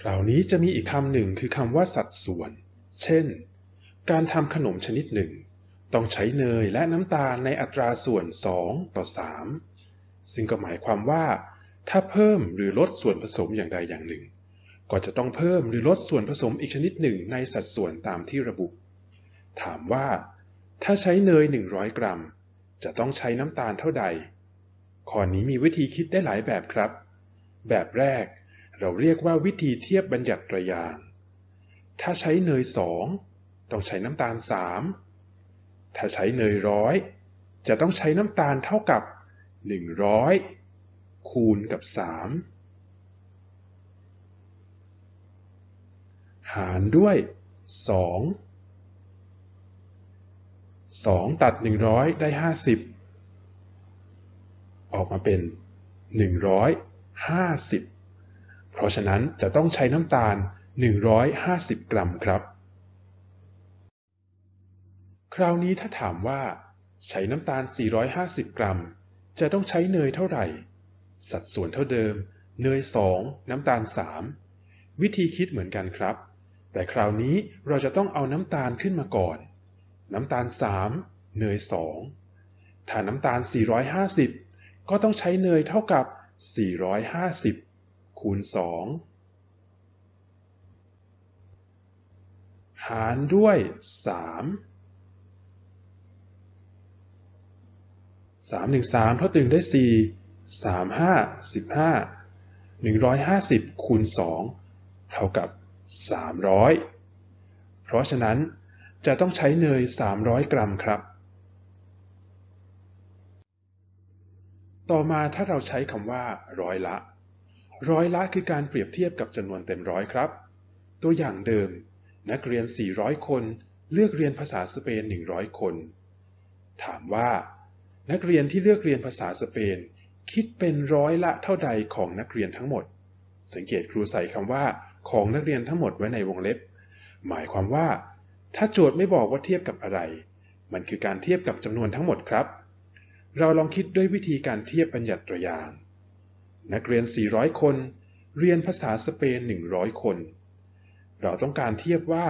คราวนี้จะมีอีกคำหนึ่งคือคำว่าสัดส่วน เช่น การทำขนมชนิดหนึ่ง ต้องใช้เนยและน้ำตาลในอัตราส่วน 2 ต่อ 3 ซึ่งก็หมายความว่า ถ้าเพิ่มหรือลดส่วนผสมอย่างใดอย่างหนึ่ง ก็จะต้องเพิ่มหรือลดส่วนผสมอีกชนิดหนึ่งในสัดส่วนตามที่ระบุ ถามว่า ถ้าใช้เนย 100 กรัม จะต้องใช้น้ำตาลเท่าใดข้อนี้มีวิธีคิดได้หลายแบบครับ แบบแรก เราเรียกว่าวิธีเทียบบัญญัติตรยาง ถ้าใช้เนยสองต้องใช้น้ำตาลสามถ้าใช้เนยร้อยจะต้องใช้น้ำตาลเท่ากับ 100 คูณกับ 3 หารด้วย 2 2 ตัด 100 ได้ 50 ออกมาเป็น 150 เพราะฉะนั้นจะต้องใช้น้ำตาล 150 กรัมครับ คราวนี้ถ้าถามว่า ใช้น้ำตาล 450 กรัม จะต้องใช้เนยเท่าไหร่ สัดส่วนเท่าเดิม เนย 2 น้ำตาล 3 วิธีคิดเหมือนกันครับ แต่คราวนี้เราจะต้องเอาน้ำตาลขึ้นมาก่อน น้ำตาล 3 เนย 2 ถ้าน้ำตาล 450 ก็ต้องใช้เนยเท่ากับ 450 คูณสองหารด้วยสามสามหนึ่งสามเท่าตึงได้สี่สามห้าสิบห้าหนึ่งร้อยห้าสิบคูณสองเท่ากับสามร้อยเพราะฉะนั้นจะต้องใช้เนยสามร้อยกรัมครับ ต่อมาถ้าเราใช้คำว่าร้อยละ ร้อยละคือการเปรียบเทียบกับจำนวนเต็มร้อยครับ ตัวอย่างเดิม นักเรียน 400 คน เลือกเรียนภาษาสเปน 100 คน ถามว่า นักเรียนที่เลือกเรียนภาษาสเปน คิดเป็นร้อยละเท่าใดของนักเรียนทั้งหมด สังเกตครูใส่คำว่าของนักเรียนทั้งหมดไว้ในวงเล็บ หมายความว่า ถ้าโจทย์ไม่บอกว่าเทียบกับอะไร มันคือการเทียบกับจำนวนทั้งหมดครับ เราลองคิดด้วยวิธีการเทียบบัญญัติตัวอย่าง นักเรียน 400 คน เรียนภาษาสเปน 100 คน เราต้องการเทียบว่า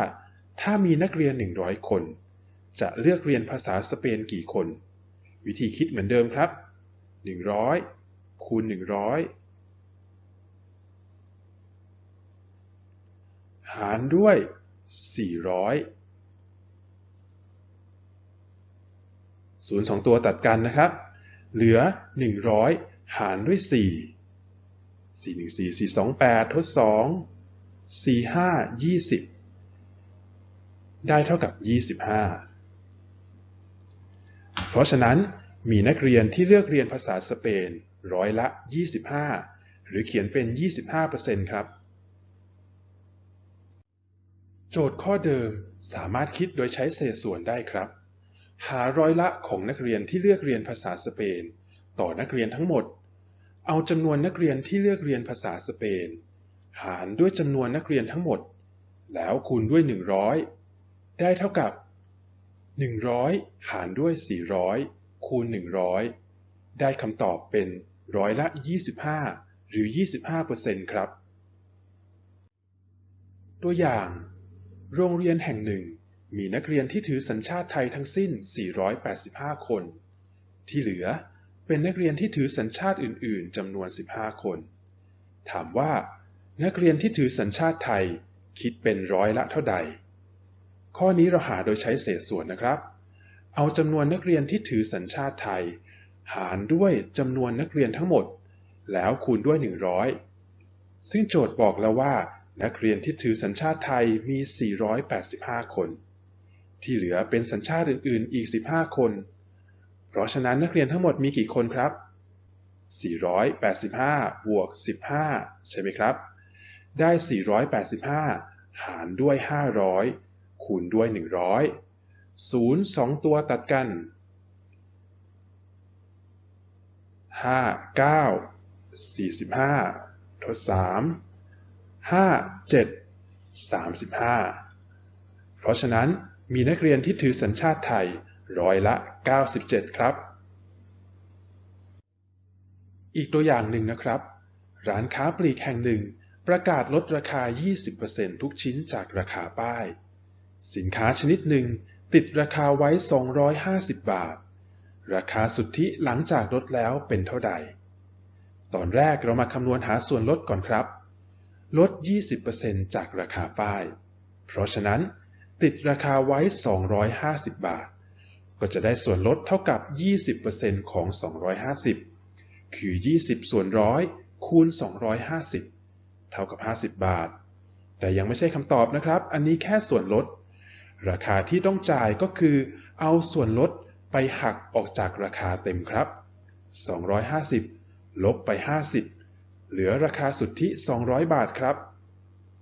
ถ้ามีนักเรียน 100 คน จะเลือกเรียนภาษาสเปนกี่คน วิธีคิดเหมือนเดิมครับ 100 คูณ 100 หารด้วย 400ศูนย์สองตัวตัดกันนะครับ เหลือ 100 หารด้วย 4 สี่หนึ่งสี่สี่สองแปดทดสองสี่ห้ายี่สิบได้เท่ากับยี่สิบห้าเพราะฉะนั้นมีนักเรียนที่เลือกเรียนภาษาสเปนร้อยละยี่สิบห้าหรือเขียนเป็นยี่สิบห้าเปอร์เซ็นครับ โจทย์ข้อเดิมสามารถคิดโดยใช้เศษส่วนได้ครับ หาร้อยละของนักเรียนที่เลือกเรียนภาษาสเปน ต่อนักเรียนทั้งหมด เอาจำนวนนักเรียนที่เลือกเรียนภาษาสเปน หารด้วยจำนวนนักเรียนทั้งหมด แล้วคูณด้วย 100 ได้เท่ากับ 100 หารด้วย 400 คูณ 100 ได้คำตอบเป็นร้อยละ 25 หรือ 25%ครับ ตัวอย่าง โรงเรียนแห่งหนึ่ง มีนักเรียนที่ถือสัญชาติไทยทั้งสิ้น 485 คน ที่เหลือ เป็นนักเรียนที่ถือสัญชาติอื่น ๆจำนวน 15 คน ถามว่า นักเรียนที่ถือสัญชาติไทย คิดเป็นร้อยละเท่าใด ข้อนี้เราหาโดยใช้เศษส่วนนะครับ เอาจำนวนนักเรียนที่ถือสัญชาติไทย หารด้วยจำนวนนักเรียนทั้งหมด แล้วคูณด้วย 100 ซึ่งโจทย์บอกแล้วว่า นักเรียนที่ถือสัญชาติไทยมี 485 คน ที่เหลือเป็นสัญชาติอื่น ๆ อีก 15 คน เพราะฉะนั้นนักเรียนทั้งหมดมีกี่คนครับ 485 บวก 15 ใช่ไหมครับ ได้ 485 หารด้วย 500 คูณด้วย 100 0 2 ตัวตัดกัน 5 9 45 ทด 3 5 7 35 เพราะฉะนั้นมีนักเรียนที่ถือสัญชาติไทย ร้อยละ 97 ครับ อีกตัวอย่างหนึ่งนะครับ ร้านค้าปลีกแห่งหนึ่ง ประกาศลดราคา 20%ทุกชิ้นจากราคาป้าย สินค้าชนิดหนึ่งติดราคาไว้ 250 บาท ราคาสุทธิหลังจากลดแล้วเป็นเท่าใด ตอนแรกเรามาคำนวณหาส่วนลดก่อนครับ ลด 20%จากราคาป้าย เพราะฉะนั้น ติดราคาไว้ 250 บาท ก็จะได้ส่วนลดเท่ากับ 20%ของ 250 คือ 20 ส่วนร้อยคูณ 250 เท่ากับ 50 บาท แต่ยังไม่ใช่คำตอบนะครับ อันนี้แค่ส่วนลด ราคาที่ต้องจ่ายก็คือ เอาส่วนลดไปหักออกจากราคาเต็มครับ 250 ลบไป 50 เหลือราคาสุทธิ 200 บาทครับ